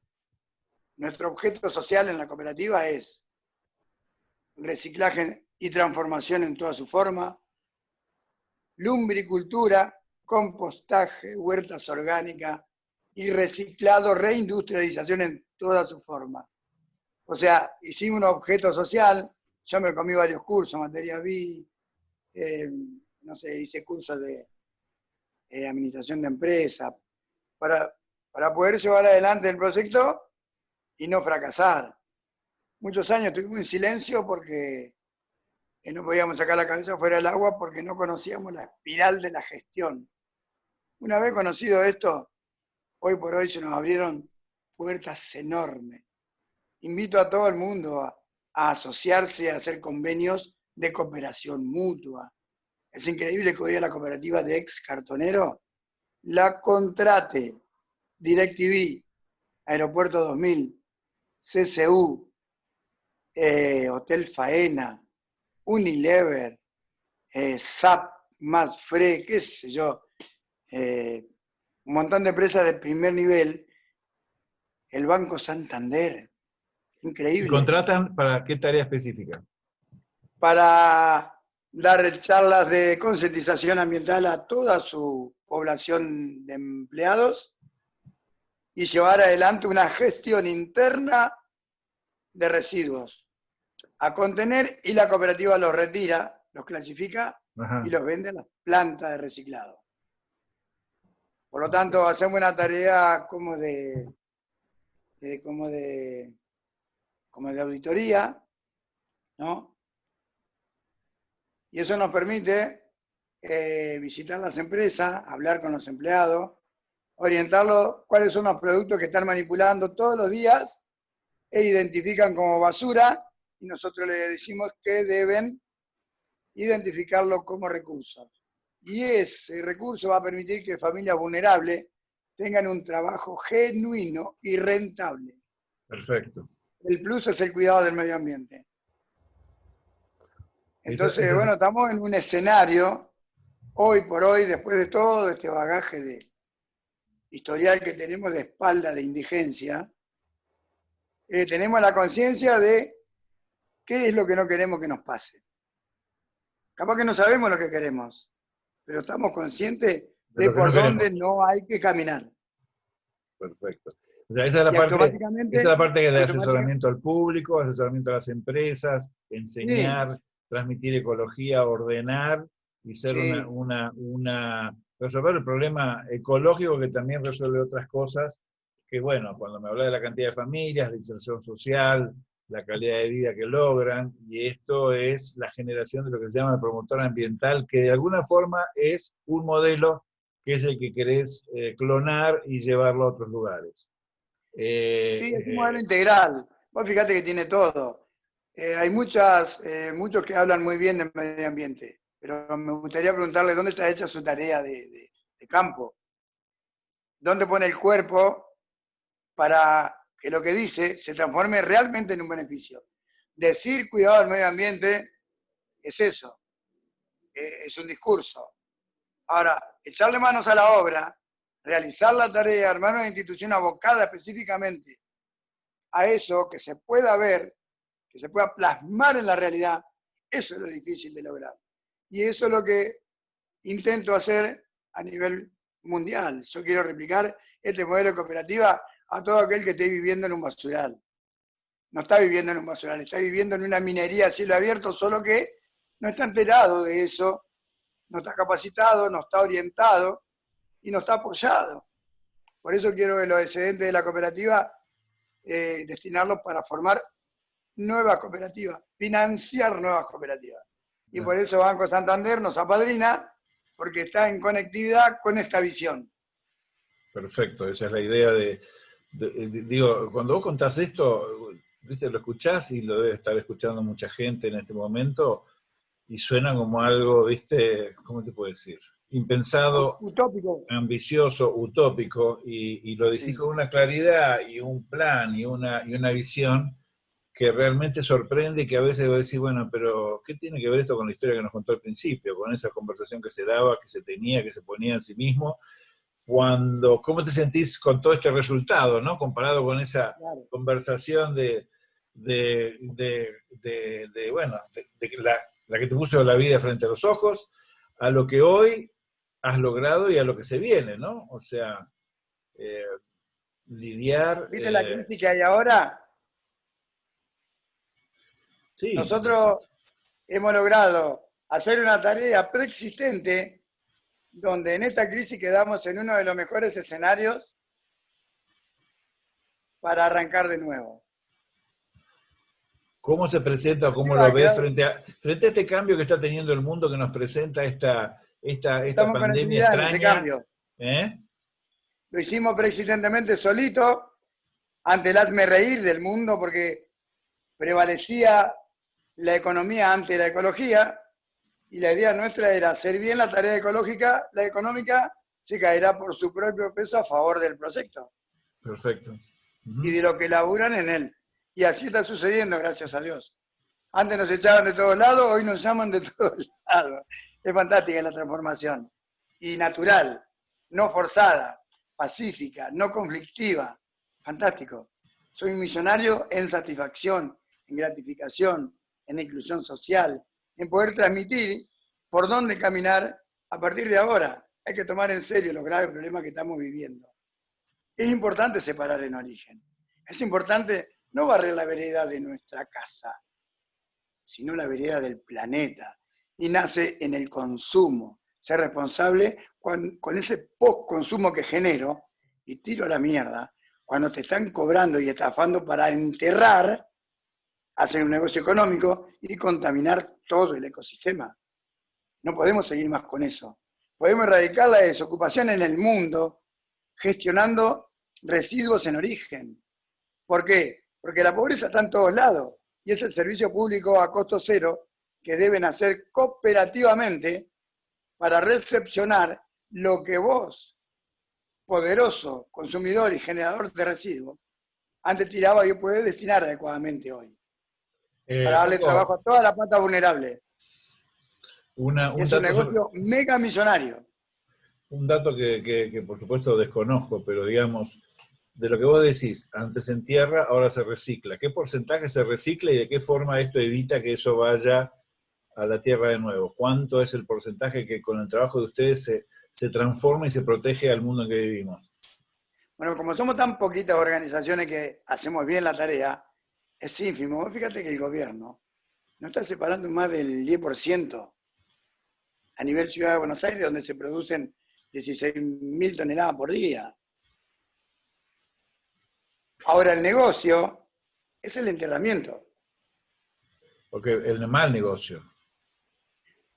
Nuestro objeto social en la cooperativa es reciclaje y transformación en toda su forma, lumbricultura, compostaje, huertas orgánicas y reciclado, reindustrialización en toda su forma. O sea, hicimos un objeto social, yo me comí varios cursos, materia B, eh, no sé, hice cursos de eh, administración de empresa, para, para poder llevar adelante el proyecto y no fracasar. Muchos años estuvimos en silencio porque no podíamos sacar la cabeza fuera del agua porque no conocíamos la espiral de la gestión. Una vez conocido esto, hoy por hoy se nos abrieron puertas enormes. Invito a todo el mundo a, asociarse, a hacer convenios de cooperación mutua. Es increíble que hoy a la cooperativa de ex cartonero la contrate DirecTV, Aeropuerto 2000, CCU, eh, Hotel Faena, Unilever, eh, SAP, más FRE, qué sé yo, eh, un montón de empresas de primer nivel, el Banco Santander, increíble. ¿Y contratan para qué tarea específica? Para dar charlas de concientización ambiental a toda su población de empleados y llevar adelante una gestión interna de residuos a contener y la cooperativa los retira, los clasifica y los vende a las plantas de reciclado. Por lo tanto, hacemos una tarea como de, como de, como de auditoría, ¿no? Y eso nos permite eh, visitar las empresas, hablar con los empleados, orientarlos cuáles son los productos que están manipulando todos los días e identifican como basura y nosotros le decimos que deben identificarlo como recurso. Y ese recurso va a permitir que familias vulnerables tengan un trabajo genuino y rentable. Perfecto. El plus es el cuidado del medio ambiente. Entonces, bueno, estamos en un escenario, hoy por hoy, después de todo este bagaje de historial que tenemos de espalda de indigencia, eh, tenemos la conciencia de qué es lo que no queremos que nos pase. Capaz que no sabemos lo que queremos, pero estamos conscientes de, por dónde no hay que caminar. Perfecto. O sea, esa es la, parte, esa es la parte de asesoramiento al público, asesoramiento a las empresas, enseñar, transmitir ecología, ordenar y ser una, una, resolver el problema ecológico que también resuelve otras cosas, que bueno, cuando me habla de la cantidad de familias, de inserción social, la calidad de vida que logran, y esto es la generación de lo que se llama el promotor ambiental, que de alguna forma es un modelo que es el que querés eh, clonar y llevarlo a otros lugares. Eh, sí, es un modelo integral. Vos fíjate que tiene todo. Eh, hay muchas, muchos que hablan muy bien del medio ambiente, pero me gustaría preguntarle dónde está hecha su tarea de, campo. ¿Dónde pone el cuerpo para que lo que dice se transforme realmente en un beneficio. Decir cuidado del medio ambiente es eso, eh, es un discurso. Ahora, echarle manos a la obra, realizar la tarea, armar una institución abocada específicamente a eso, que se pueda ver, que se pueda plasmar en la realidad, eso es lo difícil de lograr. Y eso es lo que intento hacer a nivel mundial. Yo quiero replicar este modelo de cooperativa a todo aquel que esté viviendo en un basural. No está viviendo en un basural, está viviendo en una minería a cielo abierto, solo que no está enterado de eso, no está capacitado, no está orientado y no está apoyado. Por eso quiero que los excedentes de la cooperativa eh, destinarlos para formar nuevas cooperativas, financiar nuevas cooperativas. Y por eso Banco Santander nos apadrina, porque está en conectividad con esta visión. Perfecto, esa es la idea de, digo, cuando vos contás esto, ¿viste? lo escuchás y lo debe estar escuchando mucha gente en este momento, y suena como algo, ¿viste? ¿Cómo te puedo decir? impensado, utópico. ambicioso, utópico, y, lo decís con una claridad y un plan y una, y una visión que realmente sorprende y que a veces va a decir, bueno, pero ¿qué tiene que ver esto con la historia que nos contó al principio, con esa conversación que se daba, que se tenía, que se ponía en sí mismo? Cuando, ¿Cómo te sentís con todo este resultado, ¿no? comparado con esa conversación de, de, de, bueno, de, la, la que te puso la vida frente a los ojos, a lo que hoy has logrado y a lo que se viene, ¿no? O sea, eh, lidiar... ¿Viste la eh, crisis que hay ahora? Sí. Nosotros hemos logrado hacer una tarea preexistente donde en esta crisis quedamos en uno de los mejores escenarios para arrancar de nuevo. ¿Cómo se presenta o cómo lo ves frente a, frente a este cambio que está teniendo el mundo que nos presenta esta, esta, esta pandemia extraña? cambio. ¿Eh? Lo hicimos preexistentemente solito, ante el hazme reír del mundo, porque prevalecía la economía ante la ecología, y la idea nuestra era hacer bien la tarea ecológica, la económica se caerá por su propio peso a favor del proyecto. Perfecto. Y de lo que laburan en él. Y así está sucediendo, gracias a Dios. Antes nos echaban de todos lados, hoy nos llaman de todos lados. Es fantástica la transformación. Y natural, no forzada, pacífica, no conflictiva. Fantástico. Soy un millonario en satisfacción, en gratificación, en inclusión social, en poder transmitir por dónde caminar a partir de ahora. Hay que tomar en serio los graves problemas que estamos viviendo. Es importante separar en origen. Es importante no barrer la vereda de nuestra casa, sino la vereda del planeta. Y nace en el consumo. Ser responsable con, ese post-consumo que genero y tiro a la mierda. Cuando te están cobrando y estafando para enterrar, hacer un negocio económico y contaminar todo el ecosistema. No podemos seguir más con eso. Podemos erradicar la desocupación en el mundo gestionando residuos en origen. ¿Por qué? Porque la pobreza está en todos lados y es el servicio público a costo cero que deben hacer cooperativamente para recepcionar lo que vos, poderoso consumidor y generador de residuos, antes tiraba y puede destinar adecuadamente hoy. Eh, para darle trabajo a toda la plata vulnerable. es un negocio mega millonario. Un dato que, que, por supuesto desconozco, pero digamos, de lo que vos decís, antes en tierra, ahora se recicla. ¿Qué porcentaje se recicla y de qué forma esto evita que eso vaya a la tierra de nuevo? ¿Cuánto es el porcentaje que con el trabajo de ustedes se, se transforma y se protege al mundo en que vivimos? Bueno, como somos tan poquitas organizaciones que hacemos bien la tarea, es ínfimo. Fíjate que el gobierno no está separando más del 10% a nivel Ciudad de Buenos Aires, donde se producen 16.000 toneladas por día. Ahora, el negocio es el enterramiento. Porque el mal negocio.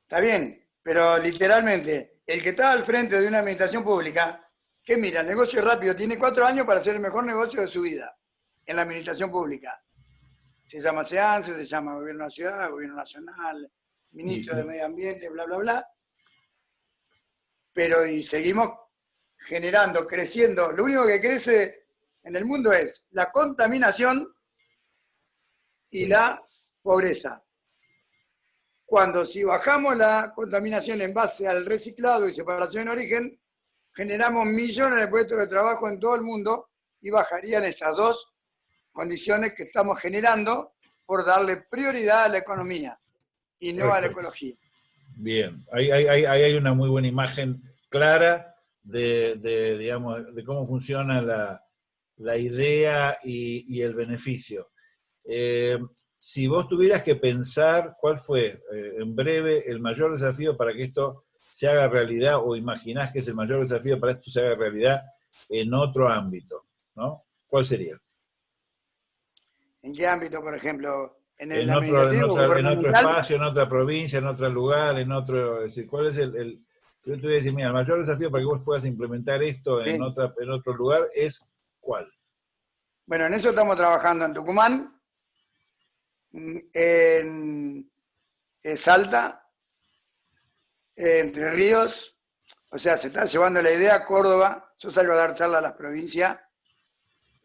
Está bien, pero literalmente, el que está al frente de una administración pública, que mira, el negocio rápido, tiene cuatro años para hacer el mejor negocio de su vida en la administración pública. Se llama SEANSE, se llama Gobierno de la Ciudad, Gobierno Nacional, Ministro de Medio Ambiente, bla, bla, bla. Pero y seguimos generando, creciendo. Lo único que crece en el mundo es la contaminación y la pobreza. Cuando si bajamos la contaminación en base al reciclado y separación en origen, generamos millones de puestos de trabajo en todo el mundo y bajarían estas dos condiciones que estamos generando por darle prioridad a la economía y no a la ecología. Bien, ahí hay, una muy buena imagen clara de, digamos, de cómo funciona la, la idea y, el beneficio. Eh, si vos tuvieras que pensar cuál fue, eh, en breve, el mayor desafío para que esto se haga realidad, o imaginás que es el mayor desafío para que esto se haga realidad en otro ámbito, ¿no? ¿Cuál sería? ¿En qué ámbito, por ejemplo? En, el otro, en, otro espacio, en otra provincia, en otro lugar, en otro... Es decir, ¿cuál es el, yo te voy a decir, mira, el mayor desafío para que vos puedas implementar esto en, otra, en otro lugar es ¿Cuál? Bueno, en eso estamos trabajando en Tucumán, en, Salta, Entre Ríos, O sea, se está llevando la idea a Córdoba, yo salgo a dar charlas a las provincias,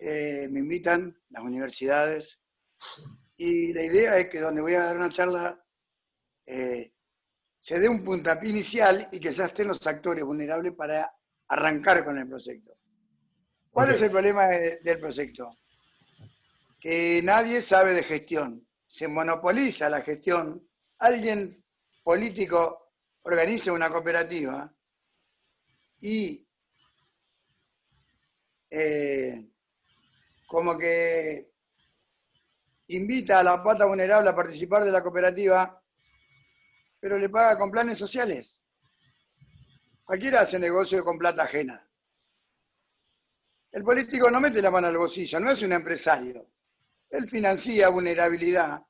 eh, me invitan las universidades, y la idea es que donde voy a dar una charla eh, se dé un puntapié inicial y que ya estén los actores vulnerables para arrancar con el proyecto. ¿Cuál es el problema del proyecto? Que nadie sabe de gestión. Se monopoliza la gestión. Alguien político organiza una cooperativa y eh, como que invita a la pata vulnerable a participar de la cooperativa, pero le paga con planes sociales. Cualquiera hace negocio con plata ajena. El político no mete la mano al bolsillo, no es un empresario. Él financia vulnerabilidad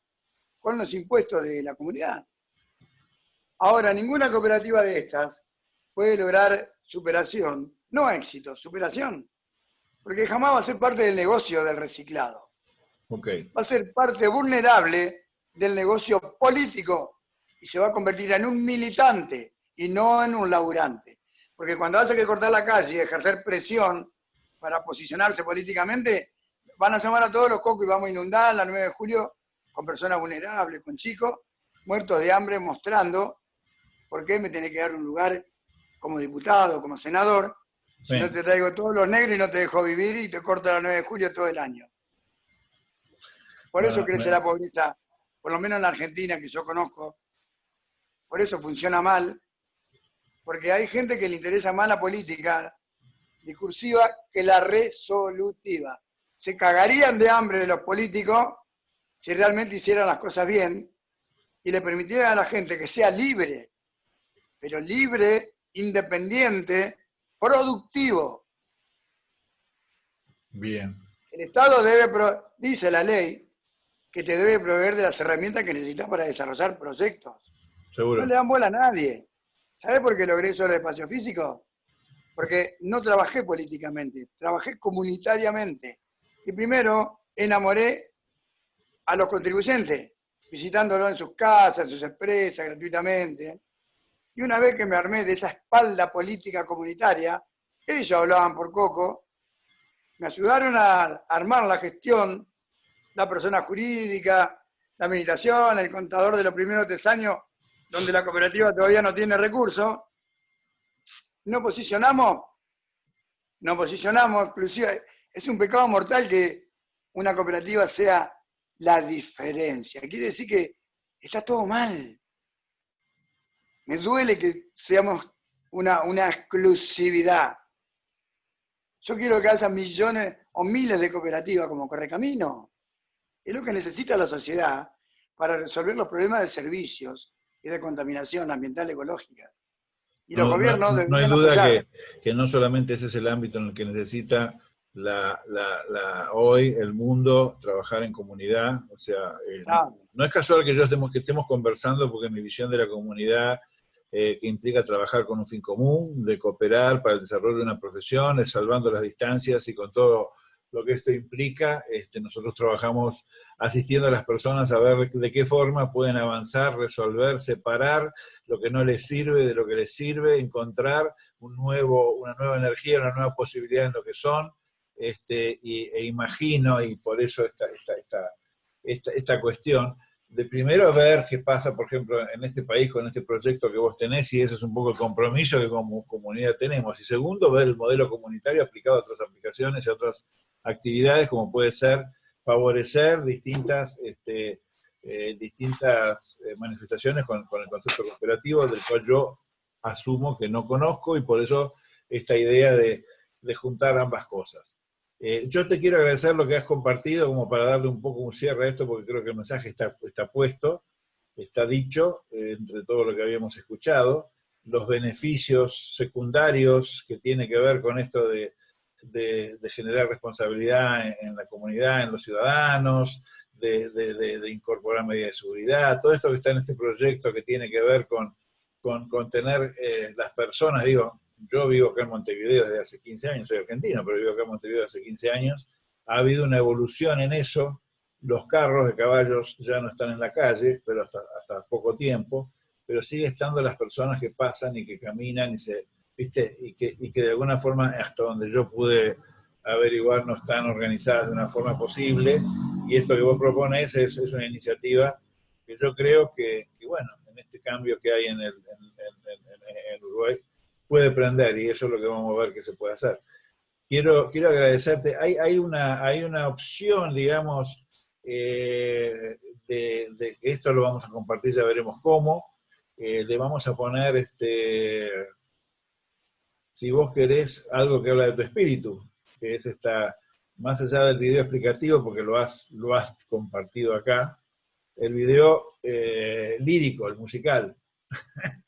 con los impuestos de la comunidad. Ahora, ninguna cooperativa de estas puede lograr superación, no éxito, superación, porque jamás va a ser parte del negocio del reciclado. Va a ser parte vulnerable del negocio político y se va a convertir en un militante y no en un laburante. Porque cuando hace que cortar la calle y ejercer presión para posicionarse políticamente, van a llamar a todos los cocos y vamos a inundar la 9 de julio con personas vulnerables, con chicos muertos de hambre, mostrando por qué me tiene que dar un lugar como diputado, como senador, si no te traigo todos los negros y no te dejo vivir y te corto la 9 de julio todo el año. Por eso crece la pobreza, por lo menos en la Argentina que yo conozco. Por eso funciona mal, porque hay gente que le interesa más la política discursiva que la resolutiva. Se cagarían de hambre de los políticos si realmente hicieran las cosas bien y le permitieran a la gente que sea libre, pero libre, independiente, productivo. Bien. El Estado debe, dice la ley, que te debe proveer de las herramientas que necesitas para desarrollar proyectos. Seguro. No le dan bola a nadie. ¿Sabes por qué logré eso del espacio físico? Porque no trabajé políticamente, trabajé comunitariamente. Y primero enamoré a los contribuyentes, visitándolo en sus casas, en sus empresas, gratuitamente. Y una vez que me armé de esa espalda política comunitaria, ellos hablaban por coco, me ayudaron a armar la gestión la persona jurídica, la administración, el contador de los primeros tres años, donde la cooperativa todavía no tiene recursos, no posicionamos, no posicionamos, inclusive es un pecado mortal que una cooperativa sea la diferencia. Quiere decir que está todo mal. Me duele que seamos una, una exclusividad. Yo quiero que haya millones o miles de cooperativas como Correcamino. Es lo que necesita la sociedad para resolver los problemas de servicios y de contaminación ambiental ecológica. Y los gobiernos... No, no hay duda que, que, no solamente ese es el ámbito en el que necesita la, hoy el mundo trabajar en comunidad. O sea, eh, no, es casual que yo estemos, que estemos conversando porque mi visión de la comunidad eh, que implica trabajar con un fin común, de cooperar para el desarrollo de una profesión, es salvando las distancias y con todo lo que esto implica. Este, nosotros trabajamos asistiendo a las personas a ver de qué forma pueden avanzar, resolver, separar lo que no les sirve de lo que les sirve, encontrar un nuevo, una nueva energía, una nueva posibilidad en lo que son, este, y, e imagino, y por eso esta, esta, esta, esta, cuestión, de primero ver qué pasa, por ejemplo, en este país con este proyecto que vos tenés, y ese es un poco el compromiso que como comunidad tenemos. Y segundo, ver el modelo comunitario aplicado a otras aplicaciones y a otras actividades como puede ser favorecer distintas, este, eh, distintas eh, manifestaciones con, el concepto cooperativo, del cual yo asumo que no conozco y por eso esta idea de, juntar ambas cosas. Eh, yo te quiero agradecer lo que has compartido como para darle un poco un cierre a esto, porque creo que el mensaje está, está puesto, está dicho entre todo lo que habíamos escuchado, los beneficios secundarios que tiene que ver con esto de generar responsabilidad en, la comunidad, en los ciudadanos, de, incorporar medidas de seguridad, todo esto que está en este proyecto que tiene que ver con, con, tener eh, las personas, digo, yo vivo acá en Montevideo desde hace 15 años, soy argentino, pero vivo acá en Montevideo hace 15 años, ha habido una evolución en eso, los carros de caballos ya no están en la calle, pero hasta, hasta poco tiempo, pero sigue estando las personas que pasan y que caminan y se ¿viste? Y que, y que de alguna forma, hasta donde yo pude averiguar, no están organizadas de una forma posible, y esto que vos propones es, es una iniciativa que yo creo que, bueno, en este cambio que hay en, el, en, Uruguay, puede prender, y eso es lo que vamos a ver que se puede hacer. Quiero, quiero agradecerte, hay, hay, una, hay una opción, digamos, eh, de, esto lo vamos a compartir, ya veremos cómo, eh, le vamos a poner, este, si vos querés, algo que habla de tu espíritu, que es esta, más allá del video explicativo, porque lo has, lo has compartido acá, el video eh, lírico, el musical,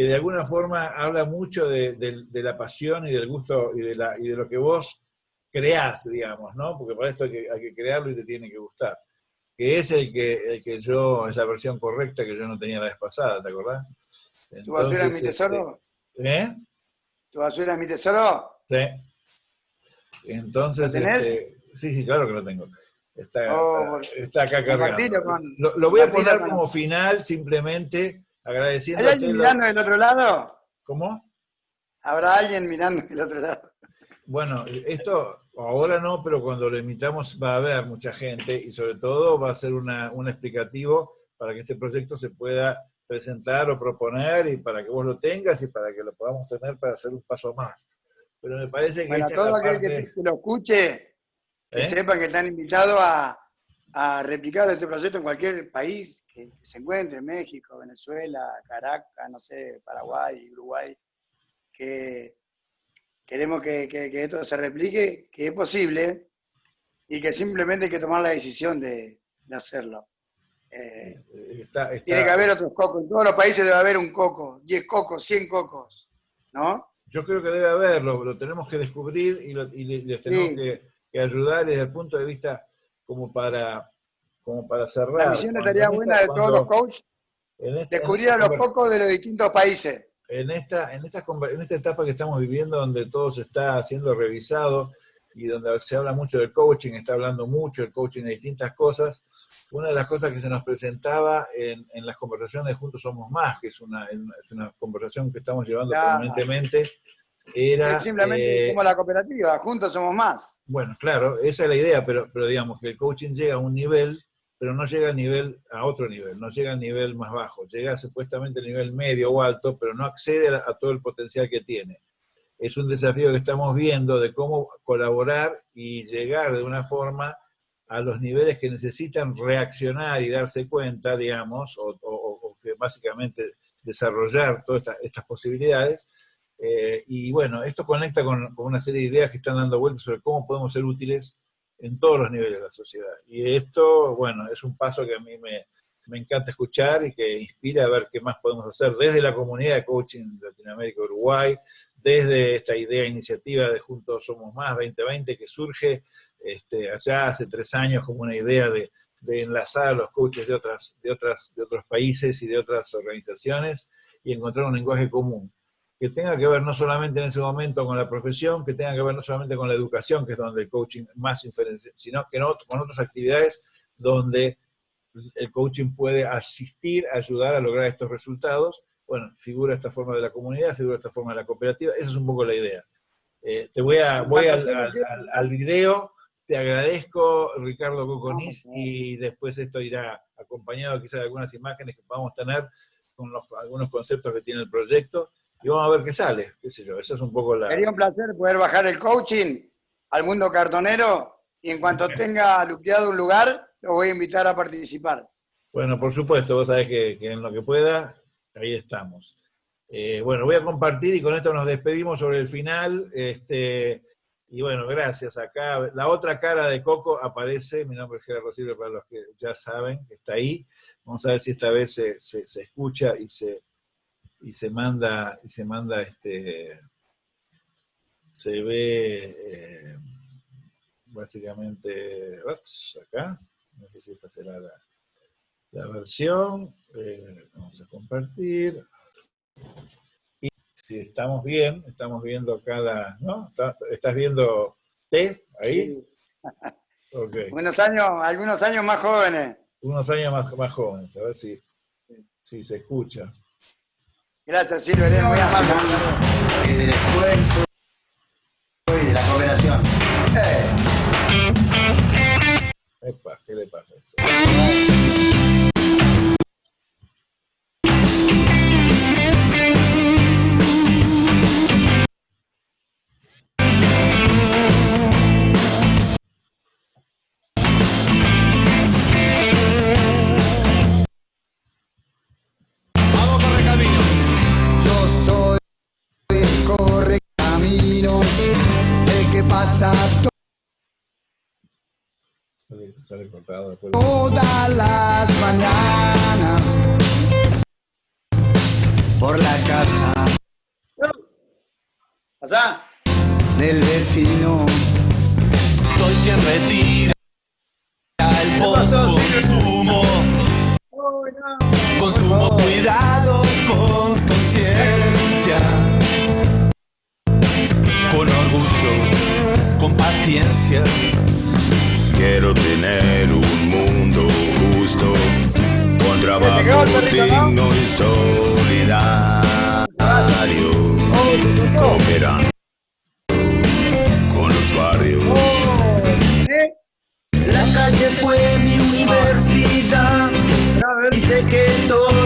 que de alguna forma habla mucho de, la pasión y del gusto y de, la, y de lo que vos creás, digamos, ¿no? Porque para esto hay que, hay que crearlo y te tiene que gustar que es el que, el que yo, es la versión correcta que yo no tenía la vez pasada, ¿te acordás? ¿Tu basura es mi tesoro? Este, ¿Eh? ¿Tu basura es mi tesoro? Sí. Entonces, ¿Lo tenés? Este, sí, sí, claro que lo tengo. Está, oh, está acá cargando. Con, lo, lo, voy a poner como final, simplemente agradeciendo. ¿Hay alguien mirando del otro lado? ¿Cómo? ¿Habrá alguien mirando del otro lado? Bueno, esto ahora no, pero cuando lo emitamos va a haber mucha gente y sobre todo va a ser una, un explicativo para que este proyecto se pueda presentar o proponer y para que vos lo tengas y para que lo podamos tener para hacer un paso más. Pero me parece que... Bueno, todo aquel que, lo escuche, que ¿Eh? sepa que están invitados a, a replicar este proyecto en cualquier país que, se encuentre, México, Venezuela, Caracas, no sé, Paraguay, Uruguay, que queremos que, esto se replique, que es posible y que simplemente hay que tomar la decisión de, hacerlo. Eh, tiene que haber otros cocos. En todos los países debe haber un coco, 10 cocos, 100 cocos, ¿no? Yo creo que debe haberlo, lo tenemos que descubrir y, les tenemos que, ayudar desde el punto de vista como para, como para cerrar. La misión estaría buena de todos los coaches, este, descubrir a los cocos de los distintos países en esta, en, esta, en esta etapa que estamos viviendo, donde todo se está siendo revisado y donde se habla mucho del coaching, está hablando mucho el coaching de distintas cosas, una de las cosas que se nos presentaba en, en las conversaciones Juntos Somos Más, que es una, es una conversación que estamos llevando permanentemente, era... simplemente eh, como la cooperativa, Juntos Somos Más. Bueno, claro, esa es la idea, pero, pero digamos que el coaching llega a un nivel pero no llega al nivel, a otro nivel, no llega al nivel más bajo, llega supuestamente al nivel medio o alto, pero no accede a, todo el potencial que tiene. Es un desafío que estamos viendo de cómo colaborar y llegar de una forma a los niveles que necesitan reaccionar y darse cuenta, digamos, o, que básicamente desarrollar todas estas, posibilidades. Eh, y bueno, esto conecta con, con, una serie de ideas que están dando vueltas sobre cómo podemos ser útiles en todos los niveles de la sociedad. Y esto, bueno, es un paso que a mí me, me encanta escuchar y que inspira a ver qué más podemos hacer desde la comunidad de coaching de Latinoamérica Uruguay, desde esta idea, iniciativa de Juntos Somos Más 2020 que surge este, allá hace tres años como una idea de, de, enlazar a los coaches de, otras, de, otras, de otros países y de otras organizaciones y encontrar un lenguaje común que tenga que ver no solamente en ese momento con la profesión, que tenga que ver no solamente con la educación, que es donde el coaching más inferencia, sino que con otras actividades donde el coaching puede asistir, ayudar a lograr estos resultados. Bueno, figura esta forma de la comunidad, figura esta forma de la cooperativa, esa es un poco la idea. Eh, te voy, a, voy al, video, te agradezco Ricardo Coconis y después esto irá acompañado quizás de algunas imágenes que podamos tener con algunos conceptos que tiene el proyecto y vamos a ver qué sale, qué sé yo, eso es un poco la... Sería un placer poder bajar el coaching al mundo cartonero y en cuanto tenga luqueado un lugar, lo voy a invitar a participar. Bueno, por supuesto, vos sabés que, en lo que pueda, ahí estamos. Eh, bueno, voy a compartir y con esto nos despedimos sobre el final. Este, y bueno, gracias. Acá la otra cara de Coco aparece, mi nombre es Gerardo Silva para los que ya saben, que está ahí. Vamos a ver si esta vez se, se escucha y se, y se manda, y se manda este, se ve eh, básicamente, acá, no sé si esta será la, versión, eh, vamos a compartir, y si estamos bien, estamos viendo cada, ¿no? ¿Estás viendo T ahí? Buenos años, algunos años más jóvenes. Unos años más, más jóvenes, a ver si, si se escucha. Gracias, Silvia, eres muy amable. Y del esfuerzo y de la cooperación. Eh. Epa, ¿qué le pasa a esto? Sale, sale cortado después. todas las mañanas por la casa ¿Pasá? del vecino. Soy quien retira el post-consumo. Consumo cuidado con conciencia. Con orgullo, con paciencia. Quiero tener un mundo justo, con trabajo digno y solidario, cooperando con los barrios. ¿Eh? La calle fue mi universidad. Y sé que todos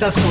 sientas como